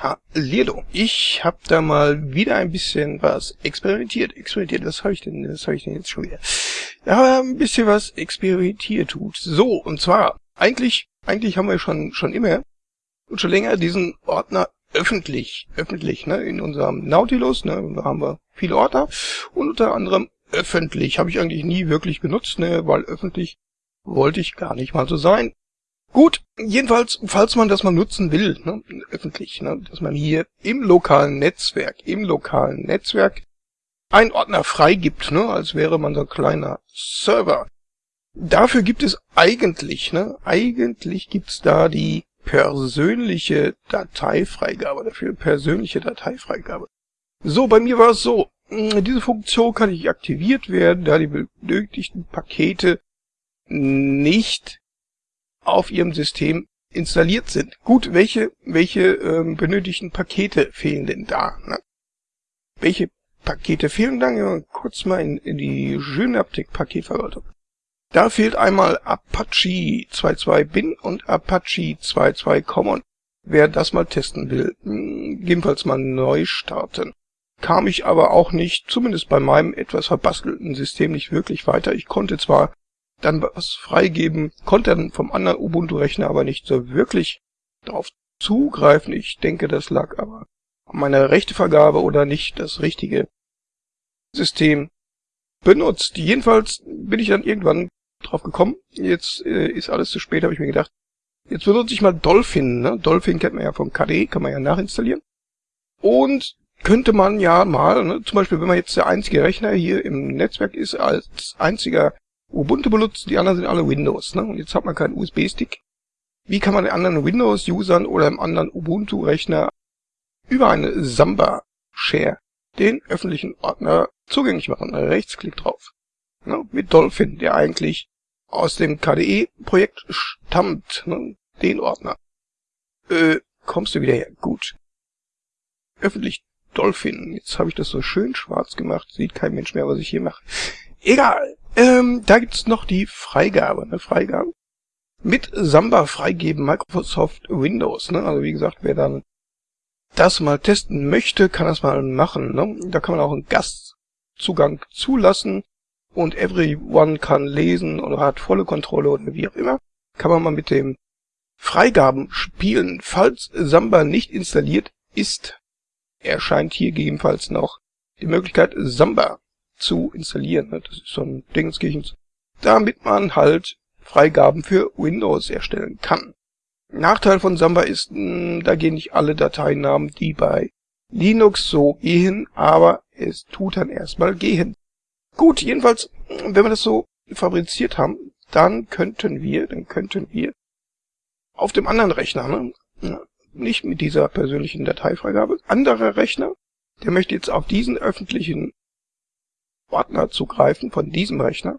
Hallihallo, ich habe da mal wieder ein bisschen was experimentiert. Experimentiert, was habe ich denn, was habe ich denn jetzt schon wieder? Ja, ein bisschen was experimentiert tut. So, und zwar, eigentlich, eigentlich haben wir schon, schon immer und schon länger diesen Ordner öffentlich, öffentlich, ne, in unserem Nautilus, ne, da haben wir viele Ordner und unter anderem öffentlich habe ich eigentlich nie wirklich benutzt, ne, weil öffentlich wollte ich gar nicht mal so sein. Gut, jedenfalls, falls man das mal nutzen will, ne, öffentlich, ne, dass man hier im lokalen Netzwerk, im lokalen Netzwerk einen Ordner freigibt, ne, als wäre man so ein kleiner Server. Dafür gibt es eigentlich, ne, eigentlich gibt's da die persönliche Dateifreigabe dafür, persönliche Dateifreigabe. So, bei mir war es so, diese Funktion kann nicht aktiviert werden, da die benötigten Pakete nicht auf Ihrem System installiert sind. Gut, welche, welche ähm, benötigten Pakete fehlen denn da? Ne? Welche Pakete fehlen dann? Ja, kurz mal in, in die Synaptic Paketverwaltung. Da fehlt einmal Apache 2.2 Bin und Apache 2.2 Common. Wer das mal testen will, hm, gegebenenfalls mal neu starten. Kam ich aber auch nicht, zumindest bei meinem etwas verbastelten System, nicht wirklich weiter. Ich konnte zwar dann was freigeben, konnte dann vom anderen Ubuntu-Rechner aber nicht so wirklich darauf zugreifen. Ich denke, das lag aber an meiner Rechtevergabe oder nicht das richtige System benutzt. Jedenfalls bin ich dann irgendwann drauf gekommen. Jetzt äh, ist alles zu spät, habe ich mir gedacht. Jetzt benutze ich mal Dolphin. Ne? Dolphin kennt man ja vom KDE, kann man ja nachinstallieren. Und könnte man ja mal, ne, zum Beispiel, wenn man jetzt der einzige Rechner hier im Netzwerk ist, als einziger Ubuntu benutzt, die anderen sind alle Windows. Ne? Und jetzt hat man keinen USB-Stick. Wie kann man den anderen Windows-Usern oder im anderen Ubuntu-Rechner über eine Samba-Share den öffentlichen Ordner zugänglich machen? Rechtsklick drauf. Ne? Mit Dolphin, der eigentlich aus dem KDE-Projekt stammt. Ne? Den Ordner. Äh, kommst du wieder her? Gut. Öffentlich Dolphin. Jetzt habe ich das so schön schwarz gemacht. Sieht kein Mensch mehr, was ich hier mache. Egal. Ähm, da gibt's noch die Freigabe, ne? Freigabe. Mit Samba freigeben Microsoft Windows, ne? Also wie gesagt, wer dann das mal testen möchte, kann das mal machen, ne? Da kann man auch einen Gastzugang zulassen und everyone kann lesen oder hat volle Kontrolle oder wie auch immer. Kann man mal mit dem Freigaben spielen. Falls Samba nicht installiert ist, erscheint hier gegebenenfalls noch die Möglichkeit Samba zu installieren. Ne? Das ist so ein Dingenskirchens. Damit man halt Freigaben für Windows erstellen kann. Nachteil von Samba ist, hm, da gehen nicht alle Dateinamen, die bei Linux so gehen, aber es tut dann erstmal gehen. Gut, jedenfalls, wenn wir das so fabriziert haben, dann könnten wir, dann könnten wir auf dem anderen Rechner, ne, nicht mit dieser persönlichen Dateifreigabe, anderer Rechner, der möchte jetzt auf diesen öffentlichen Ordner zugreifen von diesem Rechner,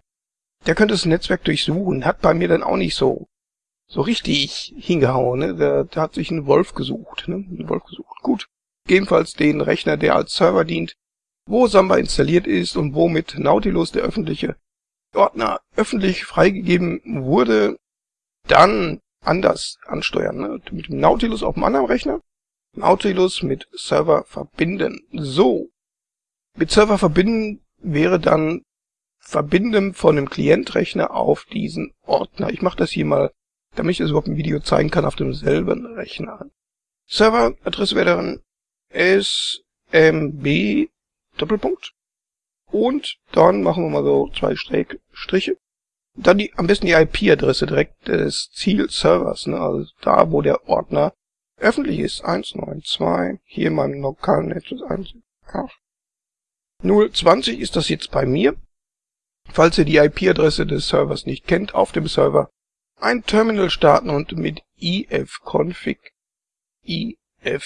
der könnte das Netzwerk durchsuchen, hat bei mir dann auch nicht so so richtig hingehauen, ne? Der, der hat sich einen Wolf gesucht, ne? Einen Wolf gesucht. Gut. Gegebenenfalls den Rechner, der als Server dient, wo Samba installiert ist und wo mit Nautilus der öffentliche Ordner öffentlich freigegeben wurde, dann anders ansteuern. Ne? Mit dem Nautilus auf dem anderen Rechner. Nautilus mit Server verbinden. So. Mit Server verbinden wäre dann Verbinden von einem Klientrechner auf diesen Ordner. Ich mache das hier mal, damit ich das überhaupt im Video zeigen kann, auf demselben Rechner. Serveradresse wäre dann smb Doppelpunkt. Und dann machen wir mal so zwei Striche. Dann die, am besten die IP-Adresse direkt des Zielservers, ne? also da, wo der Ordner öffentlich ist. 192, hier in meinem lokalen Netz ist 1, 020 ist das jetzt bei mir. Falls ihr die IP-Adresse des Servers nicht kennt, auf dem Server ein Terminal starten und mit ifconfig ifconfig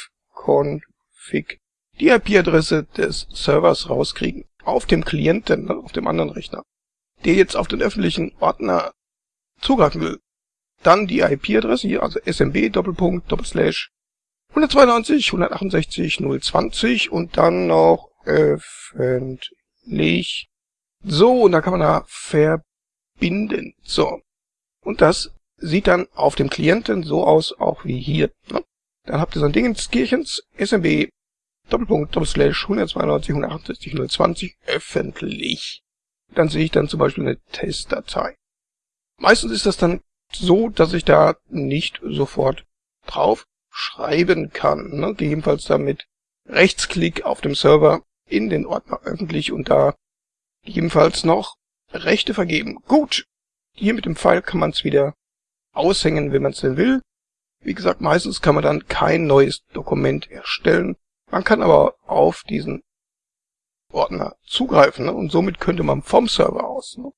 die IP-Adresse des Servers rauskriegen. Auf dem Klienten, auf dem anderen Rechner, der jetzt auf den öffentlichen Ordner zugreifen will. Dann die IP-Adresse hier, also smb Doppelpunkt Doppelslash 192 168 020 und dann noch öffentlich. So, und da kann man da verbinden. So. Und das sieht dann auf dem Klienten so aus, auch wie hier. Ne? Dann habt ihr so ein Ding ins Kirchens, SMB, Doppelpunkt, Doppelslash 192, 168, 020, öffentlich. Dann sehe ich dann zum Beispiel eine Testdatei. Meistens ist das dann so, dass ich da nicht sofort drauf schreiben kann. Ne? Gegebenenfalls damit Rechtsklick auf dem Server in den Ordner öffentlich und da gegebenenfalls noch Rechte vergeben. Gut, hier mit dem Pfeil kann man es wieder aushängen, wenn man es denn will. Wie gesagt, meistens kann man dann kein neues Dokument erstellen. Man kann aber auf diesen Ordner zugreifen ne? und somit könnte man vom Server aus, ne?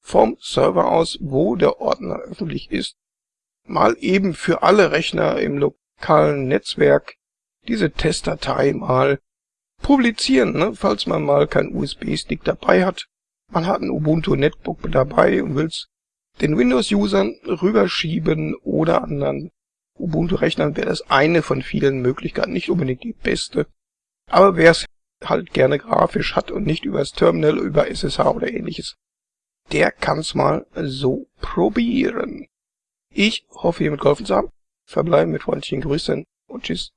vom Server aus, wo der Ordner öffentlich ist, mal eben für alle Rechner im lokalen Netzwerk diese Testdatei mal publizieren, ne? falls man mal keinen USB-Stick dabei hat. Man hat ein Ubuntu Netbook dabei und will's den Windows-Usern rüberschieben oder anderen Ubuntu-Rechnern wäre das eine von vielen Möglichkeiten, nicht unbedingt die beste. Aber wer es halt gerne grafisch hat und nicht übers Terminal, über SSH oder ähnliches, der kann's mal so probieren. Ich hoffe, ihr mitgeholfen zu haben. Verbleiben mit freundlichen Grüßen und tschüss.